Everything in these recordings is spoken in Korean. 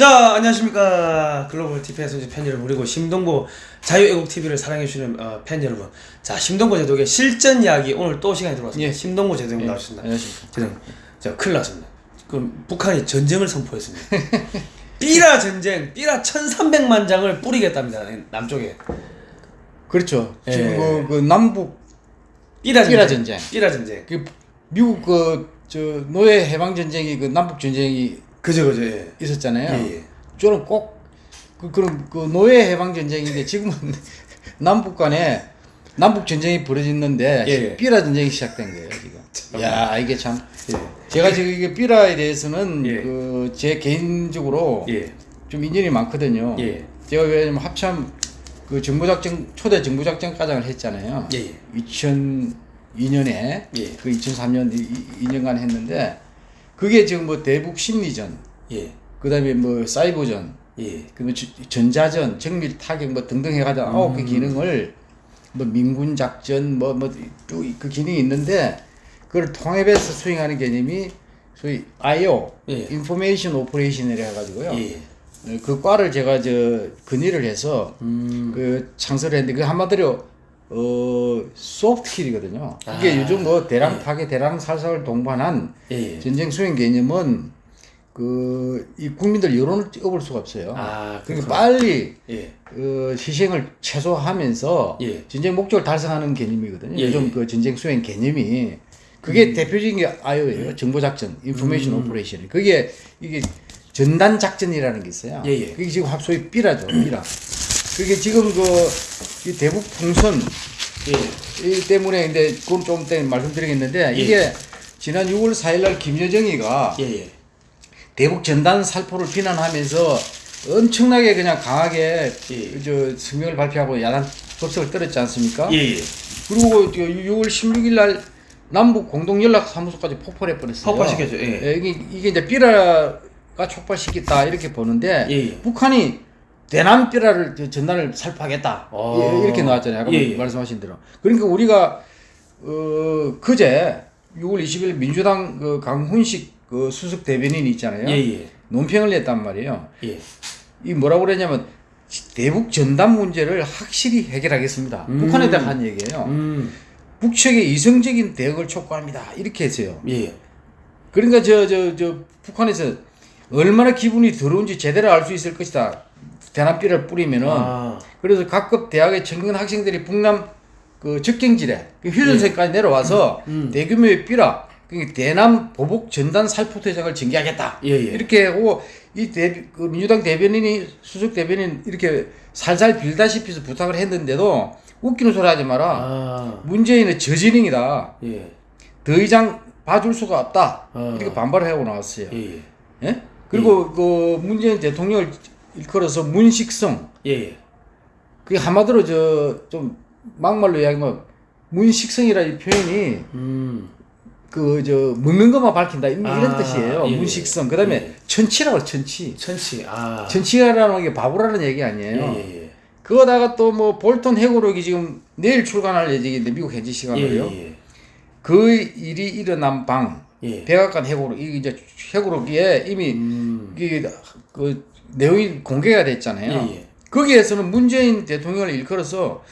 자 안녕하십니까 글로벌 TV에서 이제 팬 여러분 그리고 심동보 자유애국 TV를 사랑해주시는 어, 팬 여러분 자 심동보 제독의 실전 이야기 오늘 또 시간이 들어왔습니다 예. 심동보 제독님 예, 나오셨습니다 안녕하십니까. 제독 자 큰일 났습니다 그 북한이 전쟁을 선포했습니다 삐라 전쟁 삐라 1300만 장을 뿌리겠답니다 남쪽에 그렇죠. 예. 지금 그, 그 남북 삐라 전쟁 삐라 전쟁. 삐라 전쟁 그 미국 그 저 노예 해방 전쟁이 그 남북 전쟁이 그죠 그죠 예. 있었잖아요. 예, 예. 저는 꼭 그, 그런 그 노예 해방 전쟁인데 지금은 남북 간에 남북 전쟁이 벌어졌는데 예. 삐라 전쟁이 시작된 거예요 지금. 야 이게 참 예. 제가 지금 이게 삐라에 대해서는 예. 그제 개인적으로 예. 좀 인연이 많거든요. 예. 제가 왜냐면 합참 그 정부작전 초대 정부작전 과장을 했잖아요. 예, 예. 2002년에 예. 그 2003년 2년간 했는데 그게 지금 뭐 대북 심리전, 예. 그 다음에 뭐 사이버전, 예. 주- 전자전, 정밀 타격 뭐 등등 해가지고 아홉 음. 개 기능을 뭐 민군 작전 뭐뭐그 기능이 있는데 그걸 통합해서 수행하는 개념이 소위 IO, 예. information operation이라 해가지고요. 예. 어, 그 과를 제가 저 건의를 해서 음. 그 창설을 했는데 그 한마디로 어 soft kill이거든요. 이게 아, 요즘 뭐 대량 파괴, 대량 살상을 동반한 예. 예. 전쟁 수행 개념은 그 이 국민들 여론을 업을 수가 없어요. 아, 그러니까. 빨리 예. 어, 희생을 최소화하면서 예. 전쟁 목적을 달성하는 개념이거든요. 예, 요즘 예. 그 전쟁 수행 개념이 그게 음. 대표적인 게 IO예요. 정보 작전, information operation. 그게 이게 전단 작전이라는 게 있어요. 예, 예. 그게 지금 합소위 삐라죠, 삐라. 그게 지금 그이 대북 풍선 예. 이 때문에 근데 그건 좀 이따 말씀드리겠는데 예. 이게 지난 6월 4일 날 김여정이가 예. 예. 대북 전단 살포를 비난하면서 엄청나게 그냥 강하게 예. 저 성명을 발표하고 야단 법석을 떨었지 않습니까? 예. 예. 그리고 저 6월 16일 날 남북 공동 연락 사무소까지 폭발해 버렸어요. 폭발시켰죠, 예. 이게, 이게 이제 삐라가 촉발시켰다 이렇게 보는데 예, 예. 북한이 대남 삐라를 저 전단을 살포하겠다 어. 예, 이렇게 나왔잖아요. 아까 예, 예. 말씀하신 대로. 그러니까 우리가 어 그제 6월 20일 민주당 그 강훈식 그 수석 대변인이 있잖아요. 예. 예. 논평을 냈단 말이에요. 예. 이 뭐라고 그랬냐면 대북 전단 문제를 확실히 해결하겠습니다. 음. 북한에 대한 한 얘기예요. 음. 북측의 이성적인 대응을 촉구합니다. 이렇게 했어요. 예. 그러니까 저 저 저 북한에서 얼마나 기분이 더러운지 제대로 알 수 있을 것이다. 대남비를 뿌리면은 아. 그래서 각급 대학의 청년 학생들이 북남 그 적경지대 그 휴전선까지 내려와서 음. 대규모의 삐라 그러니까 대남 보복 전단 살포 대장을 전개하겠다. 예, 예. 이렇게 하고 이 대, 그 민주당 대변인이 수석 대변인 이렇게 살살 빌다시피 해서 부탁을 했는데도 웃기는 소리 하지 마라. 아. 문재인은 저지능이다. 예. 더 이상 봐줄 수가 없다. 어. 이렇게 반발을 하고 나왔어요. 예. 예. 예? 그리고 그 문재인 대통령을 일컬어서 문식성. 예. 예. 그게 한마디로 저 좀 막말로 이야기하면 문식성이라 이 표현이 음. 그 저 먹는 것만 밝힌다 이런 아, 뜻이에요. 예, 문식성. 그 다음에 예. 천치라고 해요, 천치. 천치. 아. 천치라는 게 바보라는 얘기 예. 아니에요. 예. 예. 그거다가 또 뭐 볼턴 해고록이 지금 내일 출간할 예정인데 미국 현지 예. 시간으로요. 예. 그 일이 일어난 방 예. 백악관 이 이제 해고록에 이미 음. 이게 그 내용이 공개가 됐잖아요. 예, 예. 거기에서는 문재인 대통령을 일컬어서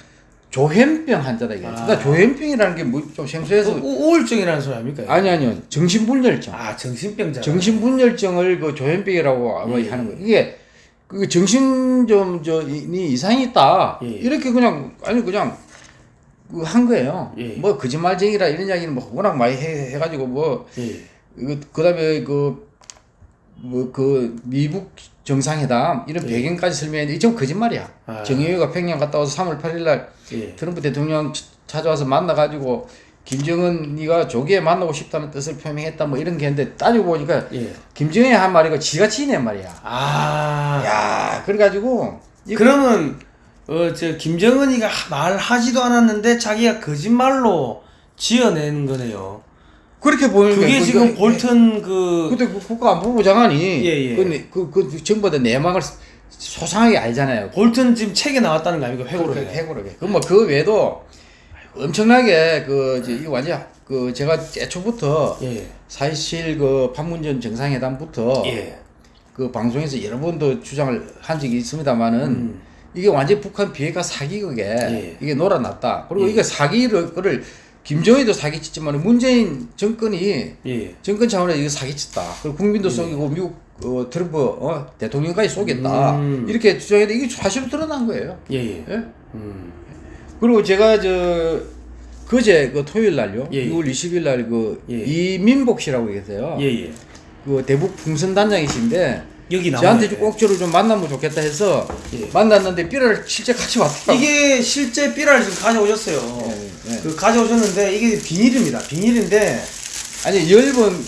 조현병 환자다 이게. 아. 나 조현병이라는 게뭐좀 생소해서 우- 우울증이라는 소리 아닙니까? 아니 아니요 정신분열증. 아, 정신병자. 정신분열증을 그 조현병이라고 아마 예. 하는 거예요. 이게 그 정신 좀저이 이상이 있다. 예. 이렇게 그냥 아니 그냥 그 한 거예요. 예. 뭐 거짓말쟁이라 이런 이야기는 뭐 워낙 많이 해, 해가지고 뭐 예. 이거 그다음에 그 뭐 그 미북 정상회담 이런 예. 배경까지 설명했는데 좀 거짓말이야. 아. 정의회가 평양 갔다 와서 3월 8일 날 예. 트럼프 대통령 치- 찾아와서 만나가지고 김정은이가 조기에 만나고 싶다는 뜻을 표명했다 뭐 이런 게 있는데 따지고 보니까 예. 김정은이 한 말이고 지가 지낸 말이야. 아. 야 그래가지고 이- 그러면 어 저 김정은이가 하- 말하지도 않았는데 자기가 거짓말로 지어낸 거네요. 그렇게 보니까 그게 그- 지금 그- 볼턴 그 그때 그 국가안보부 장관이 예, 예. 그, 그, 그 정부의 내막을 소상하게 알잖아요. 볼턴 지금 책에 나왔다는 거 아닙니까? 회고록. 그렇게 해고록에. 그뭐그 외에도 엄청나게 그 이제 이 완전 그 제가 애초부터 예. 사실 그 판문점 정상회담부터 예. 그 방송에서 여러 번도 주장을 한 적이 있습니다만은 음. 이게 완전 북한 비핵화 사기극에 예. 이게 놀아났다. 그리고 예. 이게 사기를 그를 김정일도 사기쳤지만 문재인 정권이 예. 정권 차원에서 이거 사기쳤다. 그리고 국민도 속이고 미국 어, 트럼프 어, 대통령까지 속였다. 음. 이렇게 주장했는데 이게 사실로 드러난 거예요. 예. 예. 예? 음. 그리고 제가 저 그제 그 토요일 날요. 예, 예. 6월 20일 날그 예. 이민복 씨라고 계세요. 예. 예. 그 대북 풍선 단장이신데 여기 나와. 저한테 좀 꼭지로 좀 만나면 좋겠다 해서 예. 만났는데 삐를 실제 같이 왔더라고요. 이게 실제 삐라를 지금 가져오셨어요. 예, 예. 그 가져오셨는데 이게 비닐입니다. 비닐인데 아니 열번.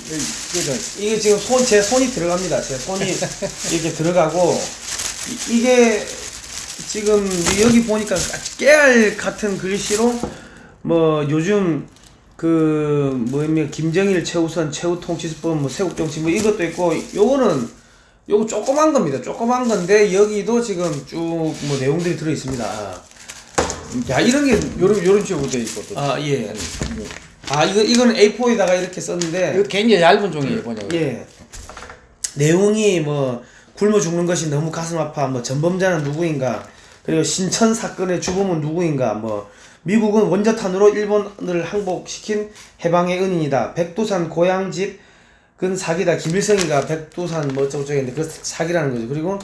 이게 지금 손 제 손이 들어갑니다. 제 손이 이렇게 들어가고 이- 이게 지금 여기 보니까 깨알 같은 글씨로 뭐 요즘 그 뭐냐면 김정일 최우선 최후 통치수법 뭐 세국 정치 뭐 이것도 있고 요거는 요거 조그만 겁니다. 조그만 건데 여기도 지금 쭉 뭐 내용들이 들어 있습니다. 야 이런 게 요런 요런 식으로 돼 있고 또. 아 예. 아 이거 이거는 A4에다가 이렇게 썼는데 이거 굉장히 얇은 종이에요, 보니까. 예. 내용이 뭐 굶어 죽는 것이 너무 가슴 아파. 뭐 전범자는 누구인가? 그리고 신천 사건의 주범은 누구인가? 뭐 미국은 원자탄으로 일본을 항복시킨 해방의 은인이다. 백두산 고향집 근 사기다. 김일성이가 백두산 뭐 어쩌고저쩌고 그 사기라는 거죠. 그리고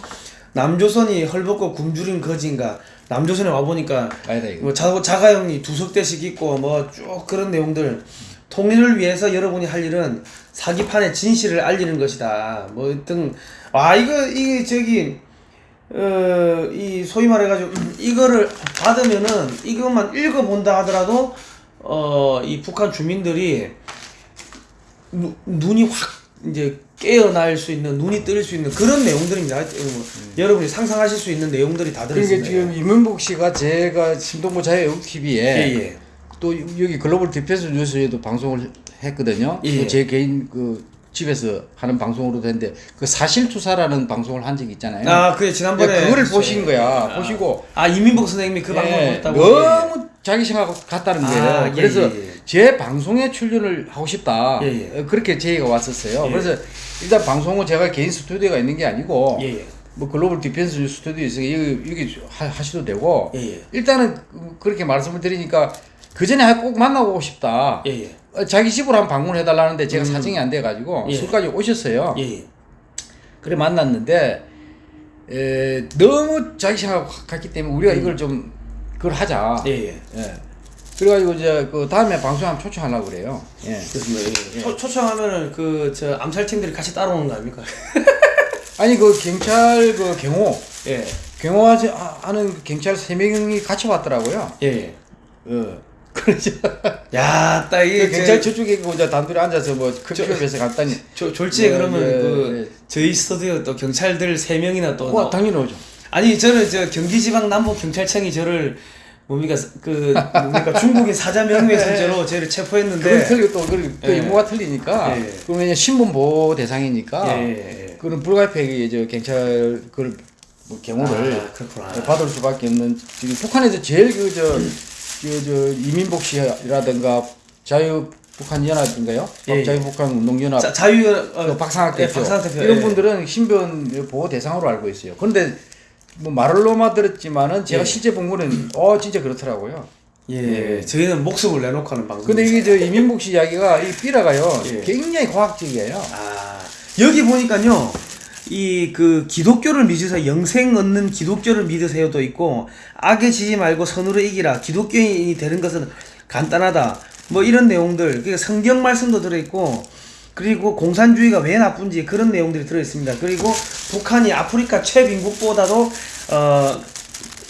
남조선이 헐벗고 굶주린 거지인가? 남조선에 와 보니까 아니다 이거. 뭐 자, 자가용이 두 석대씩 있고 뭐 쭉 그런 내용들 통일을 위해서 여러분이 할 일은 사기판의 진실을 알리는 것이다. 뭐 등 아 이거 이게 저기 어 이 소위 말해가지고 음, 이거를 받으면은 이것만 읽어본다 하더라도 어 이 북한 주민들이 누, 눈이 확 이제 깨어날 수 있는 눈이 뜨일 수 있는 그런 내용들입니다. 어, 여러분이 상상하실 수 있는 내용들이 다 그러니까 들어있습니다. 지금 이민복 씨가 제가 신동보 자유애국 TV에 예, 예. 또 여기 글로벌 디펜스 뉴스에도 방송을 했거든요. 예. 그제 개인 그 집에서 하는 방송으로도 했는데 그 사실 투사라는 방송을 한 적이 있잖아요. 아, 그래 지난번에 예, 그거를 했어요. 보신 거야. 아. 보시고 아 이민복 선생님이 그 방송을 예, 했다고. 너무 자기 생각 같다는 아, 거예요. 예, 그래서 예, 예. 제 방송에 출연을 하고 싶다. 예, 예. 어, 그렇게 제의가 왔었어요. 예. 그래서 일단 방송은 제가 개인 스튜디오가 있는 게 아니고 예, 예. 뭐 글로벌 디펜스 스튜디오 있으니까 여기, 여기 하, 하셔도 되고 예, 예. 일단은 그- 그렇게 말씀을 드리니까 그 전에 꼭 만나고 싶다. 어, 자기 집으로 한번 방문해 달라는데 제가 사정이 안 돼 가지고 예. 술까지 오셨어요. 그래 만났는데 에, 너무 자기 생각 같기 때문에 우리가 이걸 좀 그걸 하자. 예. 그래가지고 이제 그 다음에 방송 한번 초청하려고 그래요. 예. 그렇습니다. 예. 초, 초청하면은 그 저 암살팀들이 같이 따라오는 거 아닙니까? 아니 그 경찰 그 경호 예, 경호 하지- 하- 하는 그 경찰 세 명이 같이 왔더라고요. 예, 예. 어. 그래서 야, 딱그 이게 경찰 저, 저쪽에 그 이제 단둘이 앉아서 뭐 컴퓨터에서 간단히 저 졸지에 예, 그러면 예, 그 예. 저희 스튜디오 또 경찰들 세 명이나 또와 나- 당연히 오죠. 아니 저는 저 경기지방 남부 경찰청이 저를 뭡니까 그 뭡니까 중국인 사자 명예훼손죄로 저를 체포했는데 그건 틀리고 또 그, 그 예. 용어가 틀리니까 예. 왜냐 신분 보호 대상이니까 예, 예, 예. 그런 불가피하게 저 경찰 그걸 뭐 경호를 아, 그렇구나. 받을 수밖에 없는 지금 북한에서 제일 그저 저, 저 이민복 씨라든가 자유 북한 연합인가요? 예, 예. 자유 북한 운동 연합 자, 자유 어, 그 박상학 예, 대표, 박상학 대표 이런 예. 분들은 신변 보호 대상으로 알고 있어요. 그런데 뭐 말로만 들었지만은 제가 예. 실제 본 거는 어 진짜 그렇더라고요. 예, 저희는 목숨을 내놓고 하는 방송. 근데 이게 저 이민복 씨 이야기가 이 삐라가요 예. 굉장히 과학적이에요. 아 여기 보니까요 이 그 기독교를 믿으세요 영생 얻는 기독교를 믿으세요도 있고 악에 지지 말고 선으로 이기라 기독교인이 되는 것은 간단하다 뭐 이런 내용들 그러니까 성경 말씀도 들어있고 그리고 공산주의가 왜 나쁜지 그런 내용들이 들어있습니다 그리고 북한이 아프리카 최빈국보다도 어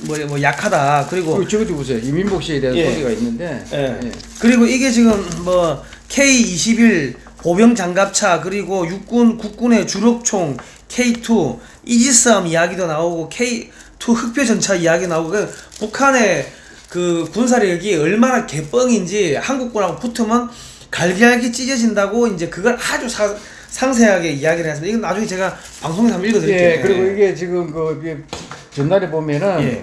뭐 뭐 약하다 그리고 그 저것도 보세요. 이민복 씨에 대한 예. 소리가 있는데 예. 예. 그리고 이게 지금 뭐 K21 보병 장갑차 그리고 육군 국군의 주력총 K2 이지스함 이야기도 나오고 K2 흑표 전차 이야기 나오고 그 북한의 그 군사력이 얼마나 개뻥인지 한국군하고 붙으면 갈기갈기 찢어진다고 이제 그걸 아주 사, 상세하게 이야기를 했습니다. 이건 나중에 제가 방송에서 한번 읽어드릴게요. 예, 그리고 이게 지금 그 전날에 보면은 예.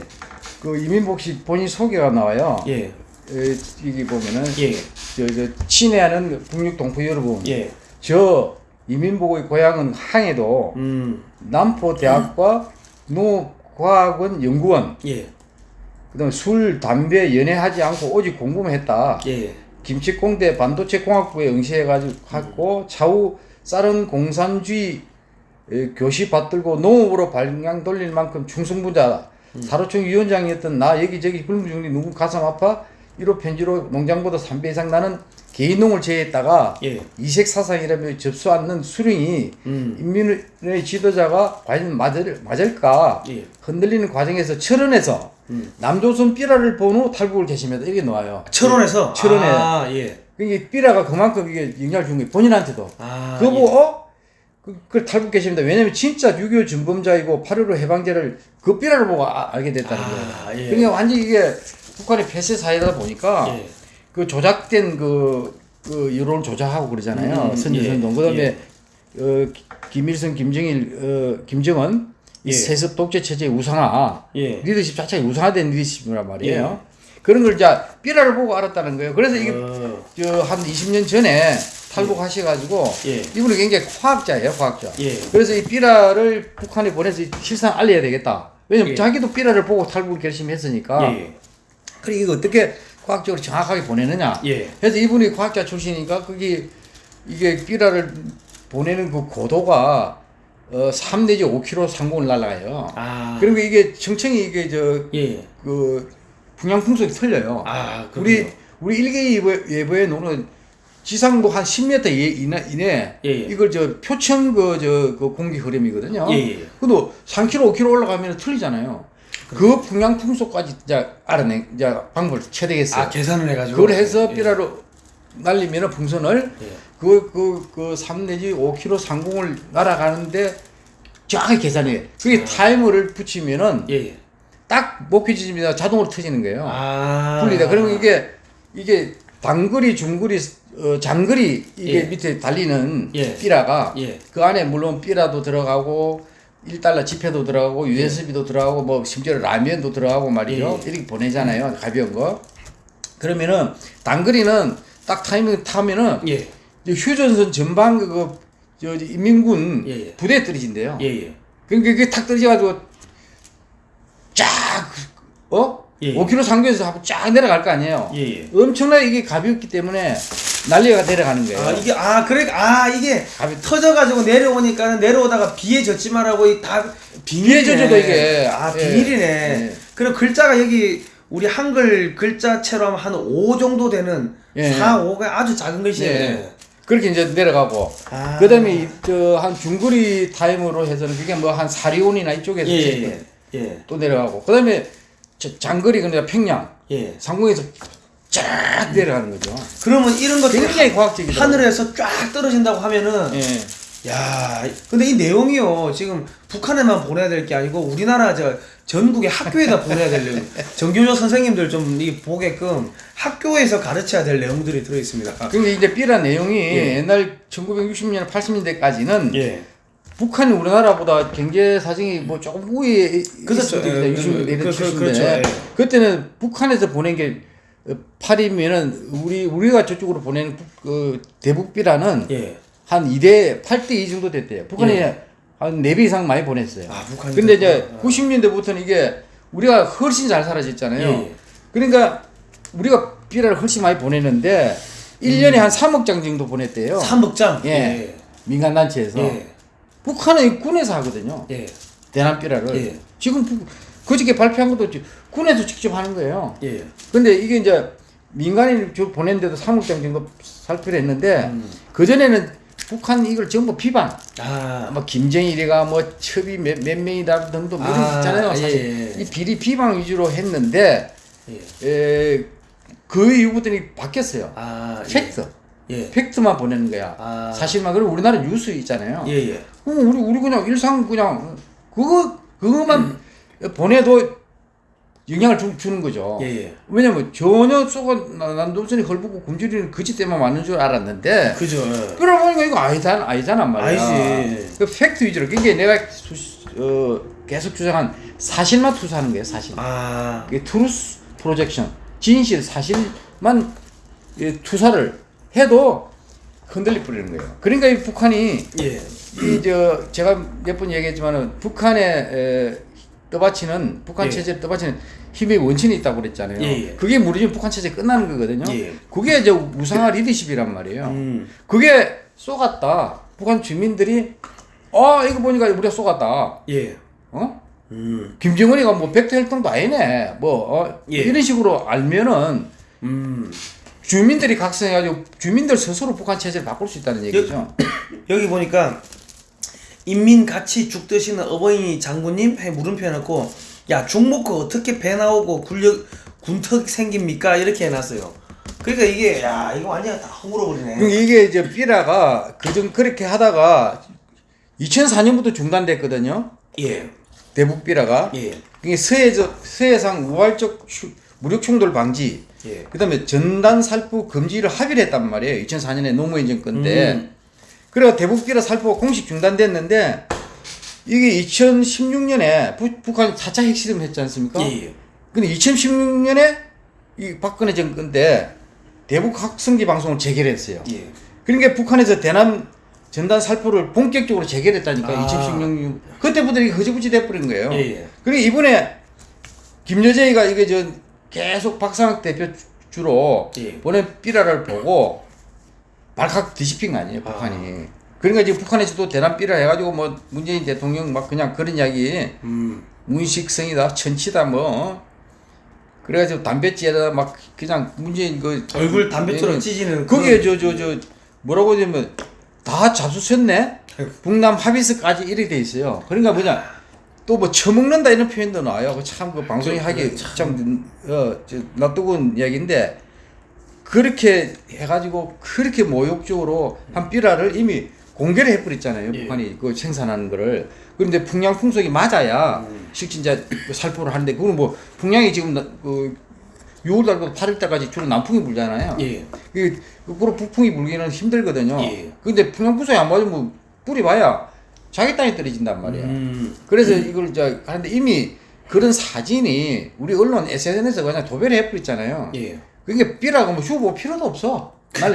그 이민복 씨 본인 소개가 나와요. 예, 예, 여기 보면은 예, 저, 저 친애하는 북녘 동포 여러분, 예, 저 이민복의 고향은 항해도 음, 남포 대학과 농업과학원 연구원 예. 그다음에 술 담배 연애하지 않고 오직 공부만 했다. 예. 김치공대 반도체공학부에 응시해가지고 갔고 차후 쌀은 공산주의 에, 교시 받들고 농업으로 발량 돌릴 만큼 충성부자. 사로총 위원장이었던 나 여기저기 불무중리 누구 가슴 아파? 1호 편지로 농장보다 3배 이상 나는 개인농을 제외했다가 예. 이색 사상이라며 접수 않는 수령이 음. 인민의 지도자가 과연 맞을, 맞을까 예. 흔들리는 과정에서 철원에서 남조선 삐라를 본 후 탈북을 개심했다 이게 나와요. 철원에서 철원에. 아, 예. 이게 삐라가 그만큼 이게 영향을 준 거예요. 본인한테도. 아. 그거 보고 어? 그, 그 탈북 계십니다. 왜냐면 진짜 6.25 준범자이고 8.15 해방제를 그 삐라를 보고 아- 알게 됐다는 아, 거예요. 예. 그러니까 완전 이게 북한의 폐쇄 사회다 보니까 예. 그 조작된 그, 그 여론을 조작하고 그러잖아요. 음, 선제선동. 예, 그다음에 어, 기- 김일성, 김정일, 어, 김정은 이 예. 세습 독재 체제의 우상화, 예. 리더십 자체가 우상화된 리더십이란 말이에요. 그런 걸 이제 삐라를 보고 알았다는 거예요. 그래서 이게 어. 저한 20년 전에 탈북하셔가지고 예. 이분은 굉장히 과학자예요, 과학자. 예. 그래서 이 삐라를 북한에 보내서 실상 알려야 되겠다. 왜냐면 예. 자기도 삐라를 보고 탈북을 결심했으니까. 예. 그래 이거 어떻게 과학적으로 정확하게 보내느냐. 예. 그래서 이분이 과학자 출신이니까 그게 이게 삐라를 보내는 그 고도가 어, 3 내지 5km 상공을 날아가요. 아. 그리고 이게 청청이 이게 저 예. 그 분양 풍속이 틀려요. 아, 우리. 우리 일개 예보, 예보에 노는 지상도 한 10m 이- 이내, 이내 예, 예. 이걸 저 표층 그 저 그 공기 흐름이거든요. 예, 예. 근데 3km, 5km 올라가면 틀리잖아요. 그 분양 풍속까지 이제 알아내 이제 방법을 채되겠어요. 아, 계산을 해 가지고 그걸 해서 삐라로 날리면 풍선을 예. 그그그3 내지 5km 상공을 날아가는데 정확히 계산해. 그게 타이머를 붙이면은 예. 예. 딱 목표 지점이다 자동으로 터지는 거예요. 아. 분리다. 그러면 이게 이게 단거리, 중거리, 어, 장거리 이게 예. 밑에 달리는 예. 삐라가 예. 그 안에 물론 삐라도 들어가고 1달러 지폐도 들어가고 USB도 들어가고 뭐 심지어 라면도 들어가고 말이죠. 예. 이렇게 보내잖아요. 가벼운 거. 그러면은 단거리는 딱 타이밍 타면은 예. 휴전선 전방 그거 저 인민군 예, 예. 부대에 떨어진대요. 예, 예. 그러니까 그게 탁 떨어져가지고 쫙 어? 예. 5km 상교에서 하고 쫙 내려갈 거 아니에요. 예, 예. 엄청나게 이게 가볍기 때문에 난리가 내려가는 거예요. 아 이게 아 그래 아 이게 가볍- 터져가지고 내려오니까는 내려오다가 비에 젖지마라고 이다 비에 젖어도 이게. 아 예. 비밀이네. 예. 그리고 글자가 여기 우리 한글 글자체로 하면 한5 정도 되는 예. 4, 5가 아주 작은 글씨네. 예. 그렇게 이제 내려가고 아. 그다음에 저 한 중거리 타임으로 해서는 그게 뭐 한 사리온이나 이쪽에서 예, 예, 예. 또 내려가고 그다음에 저 장거리 그러니까 평양 예. 상공에서 쫙 내려가는 거죠. 그러면 이런 것들이 굉장히 과학적이죠. 하늘에서 쫙 떨어진다고 하면은 예. 야, 근데 이 내용이요. 지금 북한에만 보내야 될 게 아니고 우리나라 저 전국의 학교에다 보내야 될 내용. 정교조 선생님들 좀 이 보게끔 학교에서 가르쳐야 될 내용들이 들어 있습니다. 근데 이제 삐라 내용이 예. 옛날 1960년 80년대까지는 예. 북한이 우리나라보다 경제 사정이 뭐 조금 우위에 그렇죠. 있을 예, 때입니다. 60년대 그- 이런 그- 그- 70년대. 그렇죠. 그때는 북한에서 보낸 게 어, 팔이면은 우리 우리가 저쪽으로 북- 그 대북 삐라는 예. 한 2대 8대 2 정도 됐대요. 북한이 예. 한 4배 이상 많이 보냈어요. 아, 북한이 근데 이제 그렇구나. 90년대부터는 이게 우리가 훨씬 잘 살아졌잖아요. 예, 예. 그러니까 우리가 삐라를 훨씬 많이 보냈는데 1년에 한 3억 장 정도 보냈대요. 삼북장. 예. 민간 단체에서. 예. 북한은 군에서 하거든요. 예. 대남 삐라를. 예. 지금 북- 그저께 발표한 것도 지- 군에서 직접 하는 거예요. 예. 근데 이게 이제 민간인 저 보냈는데도 3억 장 정도 살피를 했는데 음. 그 전에는 북한 이걸 전부 비방. 아. 뭐 김정일이가 뭐 첩이 몇, 몇 명이다 등등 뭐 이런 거 아, 있잖아요. 예, 사실 예, 예. 이 비리 비방 위주로 했는데 예. 에, 그 이후부터는 바뀌었어요. 아. 예. 팩트. 예. 팩트만 보내는 거야. 아. 사실만 그리고 우리나라 뉴스 있잖아요. 예, 예. 그럼 우리 우리 그냥 일상 그냥 그거 그거만 보내도 영향을 주, 주는 거죠. 예, 예. 왜냐면 전혀 속아 남조선이 헐벗고 굶주리는 그짓 때만 맞는 줄 알았는데 그죠. 예. 그러고 보니까 이거 아니잖아 아니잖아 말이야. 아니지. 그 팩트 위주로 그게 내가 수, 어, 계속 주장한 사실만 투사하는 거예요 사실. 아. 그게 truth projection 진실 사실만 예, 투사를 해도 흔들려 버리는 거예요. 그러니까 이 북한이 예. 이 저 제가 몇 번 얘기했지만은 북한에 에, 떠받치는 북한 예. 체제를 떠받치는 힘의 원천이 있다고 그랬잖아요. 예, 예. 그게 무너지면 북한 체제 끝나는 거거든요. 예. 그게 이제 우상화 리더십이란 말이에요. 음. 그게 속았다. 북한 주민들이 어 이거 보니까 우리가 쏘갔다. 예. 어? 음. 김정은이가 뭐 백대 혈통도 아니네. 뭐 어, 예. 이런 식으로 알면은 음. 주민들이 각성해가지고 주민들 스스로 북한 체제를 바꿀 수 있다는 얘기죠. 여기 보니까 인민 같이 죽 드시는 어버이 장군님 해 물음표 해놓고 야 죽 먹고 어떻게 배 나오고 군력 군턱 생깁니까 이렇게 해놨어요. 그러니까 이게 야 이거 완전 다 허물어버리네. 이게 이제 삐라가 그전 그렇게 하다가 2004년부터 중단됐거든요. 예. 대북 삐라가. 예. 그게 서해적 서해상 우발적 추- 무력 충돌 방지. 예. 그다음에 전단 살포 금지를 합의를 했단 말이에요. 2004년에 노무현 정권 때. 음. 그래가 대북 삐라 살포가 공식 중단됐는데 이게 2016년에 북한 4차 핵실험 했지 않습니까? 예. 예. 근데 2016년에 이 박근혜 정권 때 대북 학성기 방송을 재개했어요. 예. 그러니까 북한에서 대남 전단 살포를 본격적으로 재개했다니까 아. 2016년 그때부터 이게 허지부지 돼버린 거예요. 예, 예. 그리고 이번에 김여정이가 이게 저 계속 박상학 대표 주- 주로 예. 보낸 삐라를 보고 발칵 뒤집힌 거 아니에요 북한이. 그러니까 지금 북한에서도 대남 삐라 해가지고 뭐 문재인 대통령 막 그냥 그런 이야기. 음. 문식성이다 천치다 뭐. 그래가지고 담배찌에다 막 그냥 문재인 그 얼굴 담배처럼 예, 찢이는 거기에 그런- 저저 저 뭐라고 하냐면 다 잡수셨네? 북남 합의서까지 이렇게 돼 있어요. 그러니까 뭐냐. 또 뭐 처먹는다 이런 표현도 나와요. 참 그 방송이 그- 하기 그 참어저 낯뜨거운 이야기인데 그렇게 해가지고 그렇게 모욕적으로 한 삐라를 이미 공개를 해버렸잖아요 예. 북한이 그 생산하는 거를 그런데 풍량 풍속이 맞아야 음. 실진자 그 살포를 하는데 그거는 뭐 풍량이 지금 나- 그 6월달부터 8월달까지 주로 남풍이 불잖아요. 예. 그 거꾸로 북풍이 불기는 힘들거든요. 예. 근데 풍량 풍속이 안 맞으면 뭐 뿌리 봐야 자기 땅에 떨어진단 말이에요. 음. 그래서 이걸 저 하는데 이미 그런 사진이 우리 언론 SNS에 그냥 도배를 해버렸잖아요. 예. 그러니까 삐라고 뭐 휴보 필요도 없어. 날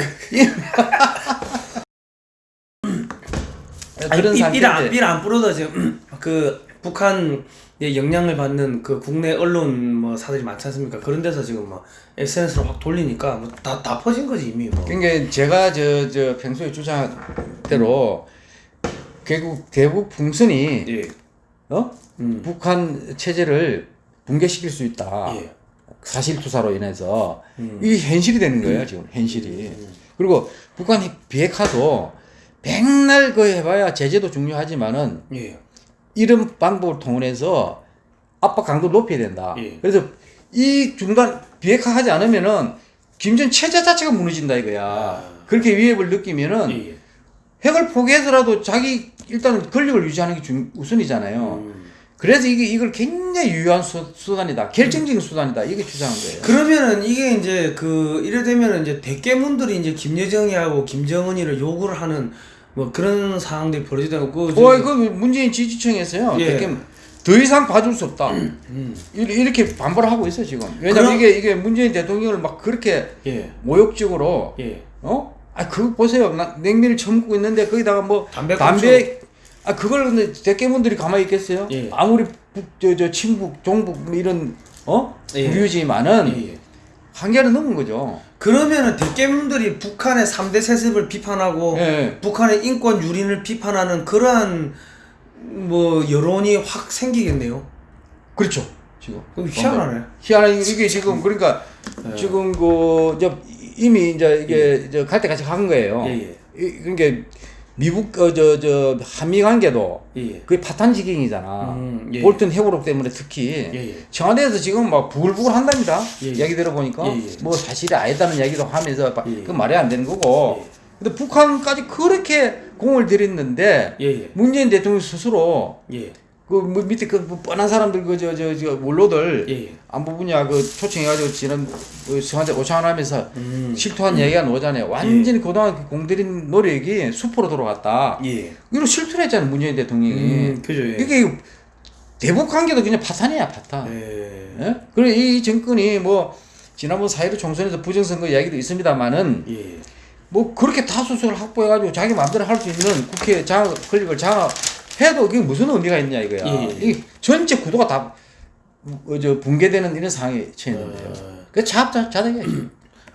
아니, 그런 삐- 삐라 안 삐라 안 뿌려도 지금 그 북한 의 영향을 받는 그 국내 언론 뭐 사들이 많지 않습니까? 그런 데서 지금 뭐 SNS로 확 돌리니까 뭐 다 다 퍼진 거지 이미 뭐. 그러니까 제가 저 저 평소에 주장한 대로 결국 대북 풍선이 예. 어 음. 북한 체제를 붕괴시킬 수 있다. 예. 사실 투사로 인해서 음. 이게 현실이 되는 거예요 지금 현실이. 그리고 북한 비핵화도 백날 그 해봐야 제재도 중요하지만은 예. 이런 방법을 통해서 압박 강도를 높여야 된다. 예. 그래서 이 중단 비핵화하지 않으면은 김전 체제 자체가 무너진다 이거야. 아. 그렇게 위협을 느끼면은 예. 핵을 포기해서라도 자기 일단은 권력을 유지하는 게 중, 우선이잖아요. 음. 그래서 이게 이걸 굉장히 유효한 수, 수단이다. 결정적인 수단이다. 이게 주장한 거예요. 그러면은 이게 이제 그 이래 되면은 이제 대깨문들이 이제 김여정이하고 김정은이를 요구를 하는 뭐 그런 상황들이 벌어지다고 그 어, 그 문재인 지지층에서요. 예. 되게 더 이상 봐줄 수 없다. 음. 이렇게- 이렇게 반발을 하고 있어 지금. 왜냐면 그럼- 이게 이게 문재인 대통령을 막 그렇게 예. 모욕적으로 예. 어? 아 그거 보세요. 나, 냉면을 처먹고 있는데 거기다가 뭐 담배 담배 아 그걸 근데 대깨문들이 가만히 있겠어요? 예. 아무리 북 저 저 친북 종북 뭐 이런 어 예. 불유지만은 예. 예. 한계를 넘은 거죠. 그러면은 대깨문들이 북한의 3대 세습을 비판하고 예. 북한의 인권 유린을 비판하는 그러한 뭐 여론이 확 생기겠네요. 그렇죠. 지금 희한하네. 희한한 이게 지금 그러니까 예. 지금 그저 이미 이제 이게 저갈 때까지 간 거예요. 예, 예. 이- 그러니까 미국 어저 저 한미 관계도 예. 예. 그게 파탄 지경이잖아. 음, 예. 볼튼 해고록 때문에 특히 예, 예. 청와대에서 지금 막 부글부글 한답니다. 예, 예. 이야기 들어보니까 예, 예. 뭐 사실이 아니다는 이야기도 하면서 바- 예. 그 말이 안 되는 거고. 예. 근데 북한까지 그렇게 공을 들였는데 예, 예. 문재인 대통령 스스로 예. 그뭐 밑에 그뭐 뻔한 사람들 그저저저 원로들 예. 예. 안부 분야 그 초청해가지고 지난 그 청와대 오찬하면서 음. 실토한 얘기가 나오잖아요. 완전히 그동안 그 공들인 노력이 수포로 돌아갔다. 예. 이거 실토를 했잖아요 문재인 대통령이. 음, 그죠. 예. 이게 대북 관계도 그냥 파탄이야 파탄. 예. 예? 그래 이 정권이 뭐 지난번 4.15 총선에서 부정선거 이야기도 있습니다만은 예. 뭐 그렇게 다수를 확보해가지고 자기 마음대로 할 수 있는 국회 장악 권력을 장악 해도 그게 무슨 의미가 있냐 이거야. 예, 예. 이 전체 구도가 다 어, 저 붕괴되는 이런 상황에 처해 있는 거예요. 그 자자 자득이야.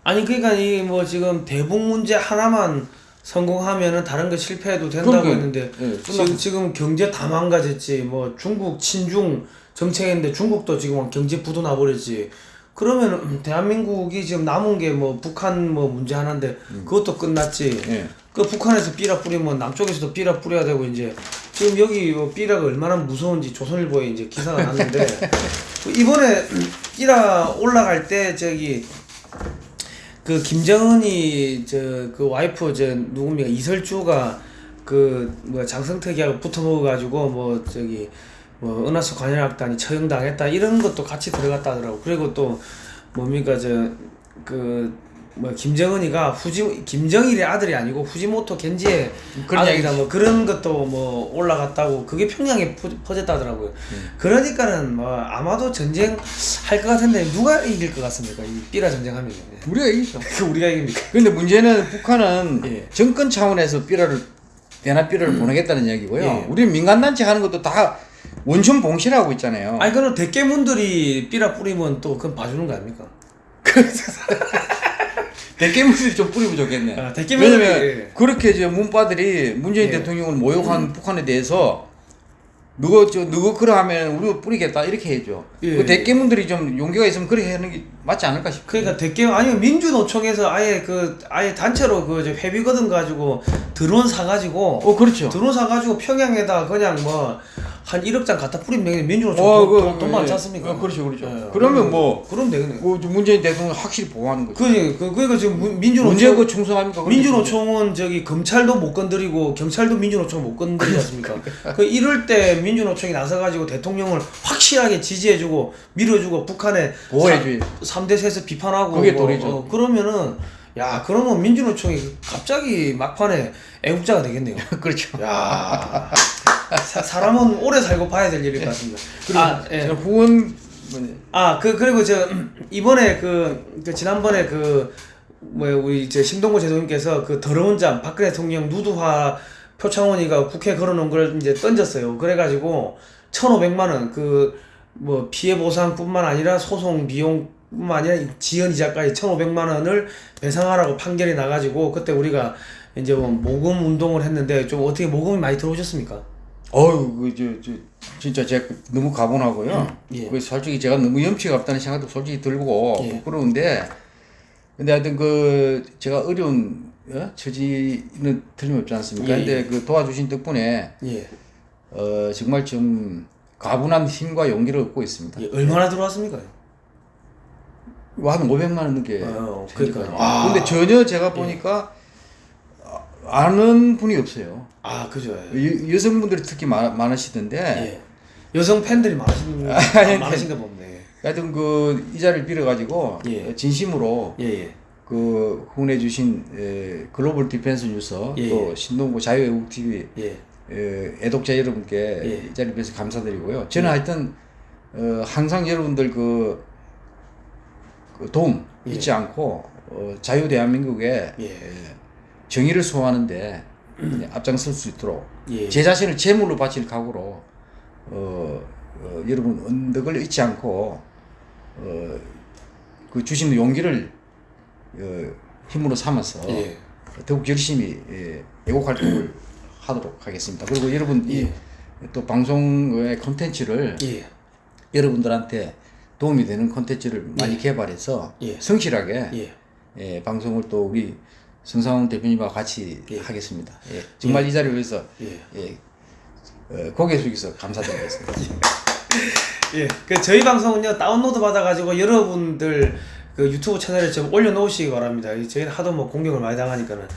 아니 그러니까 이 뭐 지금 대북 문제 하나만 성공하면은 다른 거 실패해도 된다고 그러니까, 했는데 예, 지금 지금 경제 다 망가졌지 뭐 중국 친중 정책인데 중국도 지금 경제 부도 나버렸지 그러면 음, 대한민국이 지금 남은 게 뭐 북한 뭐 문제 하나인데 그것도 끝났지 예. 그 북한에서 삐라 뿌리면 남쪽에서도 삐라 뿌려야 되고 이제 지금 여기 뭐 삐라가 얼마나 무서운지 조선일보에 이제 기사가 났는데 이번에 삐라 올라갈 때 저기 그 김정은이 저 그 와이프 저 누굽니까? 이설주가 그 뭐야 장성택이하고 붙어 먹어가지고 뭐 저기 뭐 은하수 관현악단이 처형당했다 이런 것도 같이 들어갔다 하더라고. 그리고 또 뭡니까? 저 그 뭐 김정은이가 후지 김정일의 아들이 아니고 후지모토 겐지의 그런 아들이다 뭐 그런 것도 뭐 올라갔다고 그게 평양에 퍼- 퍼졌다더라고요. 음. 그러니까는 뭐 아마도 전쟁 할 것 같은데 누가 이길 것 같습니까? 이 삐라 전쟁하면 우리가 이기죠. 그 우리가 이깁니까? 근데 문제는 북한은 예. 정권 차원에서 삐라를 대나 삐라를 보내겠다는 이야기고요. 예. 우리 민간단체 하는 것도 다 원천 봉실하고 있잖아요. 아니 그럼 대깨문들이 삐라 뿌리면 또 그건 봐주는 거 아닙니까? 대깨문들이 좀 뿌리면 좋겠네. 아, 왜냐면 예. 그렇게 이제 문바들이 문재인 예. 대통령을 모욕한 북한에 대해서 누구 저 누구 그러하면 우리가 뿌리겠다 이렇게 해줘. 예, 그 예. 대깨문들이 좀 용기가 있으면 그렇게 하는 게 맞지 않을까 싶어. 그러니까 대깨 아니면 민주노총에서 아예 그 아예 단체로 그 회비거든 가지고 드론 사 가지고 어 그렇죠. 드론 사 가지고 평양에다 그냥 뭐 한 1억 장 갖다 뿌리면 되겠네. 민주노총 어, 돈, 그, 돈, 돈 많지 예. 않습니까? 어, 그렇죠, 그렇죠. 예. 그러면 뭐- 그럼 되겠네. 그 문재인 대통령 확실히 보호하는 거죠. 그, 그, 그니까 지금 문- 민주노총. 문제 그 충성합니까? 민주노총은 저기 검찰도 못 건드리고 경찰도 민주노총 못 건드리지 않습니까? 그 이럴 때 민주노총이 나서가지고 대통령을 확실하게 지지해주고 밀어주고 북한에 보호해줘야지. 3대 세서 비판하고 그게 뭐, 도리죠. 어, 그러면은 야 그러면 민주노총이 갑자기 막판에 애국자가 되겠네요. 그렇죠. 야 사, 사람은 오래 살고 봐야 될 일일 것 같습니다. 그리고 아, 예. 저 후원 뭐냐, 아, 그, 그리고 저, 이번에 그, 그 지난번에 그, 뭐야, 우리 저 심동구 제도님께서 그 더러운 잠, 박근혜 대통령 누드화 표창원이가 국회에 걸어놓은 걸 이제 던졌어요. 그래가지고, 1,500만 원, 그, 뭐, 피해 보상뿐만 아니라 소송 비용 뿐만 아니라 지연 이자까지 1,500만 원을 배상하라고 판결이 나가지고, 그때 우리가 이제 뭐 모금 운동을 했는데, 좀 어떻게 모금이 많이 들어오셨습니까? 어유 그저 저, 진짜 제가 너무 가분하고요. 예. 그 솔직히 제가 너무 염치가 없다는 생각도 솔직히 들고 예. 부끄러운데 근데 하여튼 그 제가 어려운 어? 처지는 틀림없지 않습니까? 예, 근데 그 도와주신 덕분에 예. 어 정말 좀 가분한 힘과 용기를 얻고 있습니다. 예, 얼마나 들어왔습니까? 한 500만 원 넘게. 어, 되니까요. 그러니까요. 아. 근데 전혀 제가 보니까 아- 아는 분이 없어요. 아, 그죠. 여, 여성분들이 특히 많, 많으시던데 예. 여성 팬들이 많으신 아니, 많으신가 보네. 하여튼 그 이 자리를 빌어가지고 예. 진심으로 예, 예. 그 후원해 주신 에, 글로벌 디펜스 뉴스 예, 또 신동구 자유애국 TV 예. 에, 애독자 여러분께 예. 이 자리를 빌어서 감사드리고요. 저는 하여튼 어, 항상 여러분들 그, 그 도움 예. 잊지 않고 어, 자유 대한민국에 예. 에, 정의를 소화하는데 앞장설 수 있도록 예. 제 자신을 제물로 바칠 각오로 어, 어, 여러분 언덕을 잊지 않고 어, 그 주시는 용기를 어, 힘으로 삼아서 예. 더욱 열심히 예, 애국 활동을 하도록 하겠습니다. 그리고 여러분 이또 방송의 콘텐츠를 예. 여러분들한테 도움이 되는 콘텐츠를 많이 개발해서 예. 성실하게 예. 예, 방송을 또 우리 성상훈 대표님과 같이 예. 하겠습니다. 예, 정말 이 자리를 위해서 예. 예, 어, 고개 숙여서 감사드리겠습니다. 예. 그 저희 방송은요 다운로드 받아가지고 여러분들 그 유튜브 채널에 좀 올려놓으시기 바랍니다. 이 저희는 하도 뭐 공격을 많이 당하니까는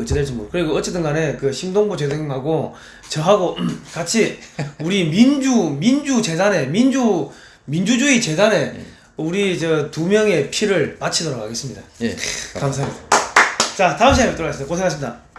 어찌 될지 모르. 그리고 어쨌든 간에 그 심동보 제동님하고 저하고 같이 우리 민주 민주 재단에 민주 민주주의 재단에 우리 저 두 명의 피를 바치도록 하겠습니다. 예, 감사합니다. 자 다음 시간에 뵙도록 하겠습니다. 고생하셨습니다.